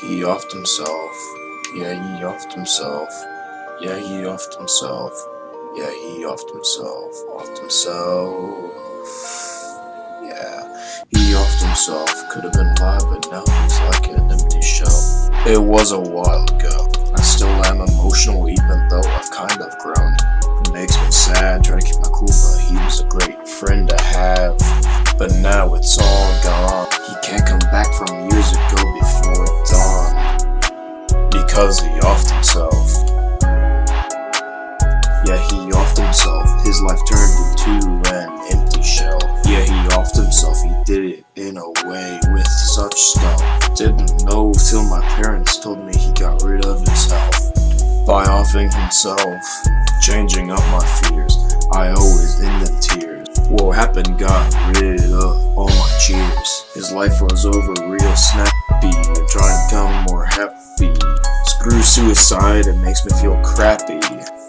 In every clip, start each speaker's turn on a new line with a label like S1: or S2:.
S1: He offed himself. Yeah, he offed himself. Yeah, he offed himself. Yeah, he offed himself. Offed himself. Yeah, he offed himself. Could have been live, but now he's like an empty shell. It was a while ago. I still am emotional, even though I've kind of grown. It makes me sad, try to keep my cool, but he was a great friend to have. But now it's all gone. He can't come back from dawn. Because he offed himself. Yeah, he offed himself. His life turned into an empty shell. Yeah, he offed himself. He did it in a way with such stuff. Didn't know till my parents told me he got rid of himself. By offing himself, changing up my fears. I always in the tears. What happened got rid of all my cheers. His life was over real snappy. Trying to become more happy. Suicide, it makes me feel crappy.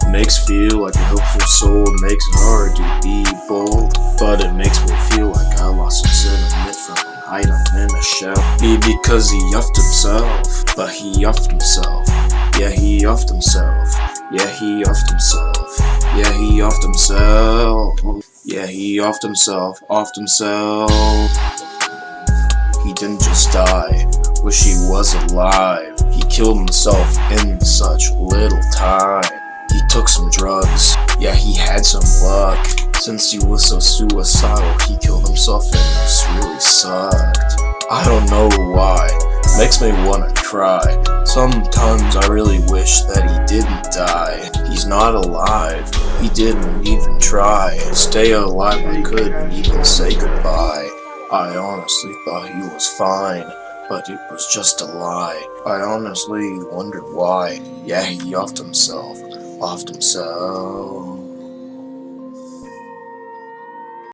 S1: Makes feel like a hopeful soul, makes it hard to be bold. But it makes me feel like I lost some sentiment from an item in a shell. Be because he offed himself, but he offed himself. Yeah, he offed himself. Yeah, he offed himself. Yeah, he offed himself. Yeah, he offed himself, offed himself. He didn't just die, wish he was alive. Killed himself in such little time. He took some drugs, yeah, he had some luck. Since he was so suicidal, he killed himself and this really sucked. I don't know why, makes me wanna cry. Sometimes I really wish that he didn't die. He's not alive, he didn't even try. Stay alive, I couldn't even say goodbye. I honestly thought he was fine, but it was just a lie. I honestly wondered why. Yeah, he offed himself. Offed himself.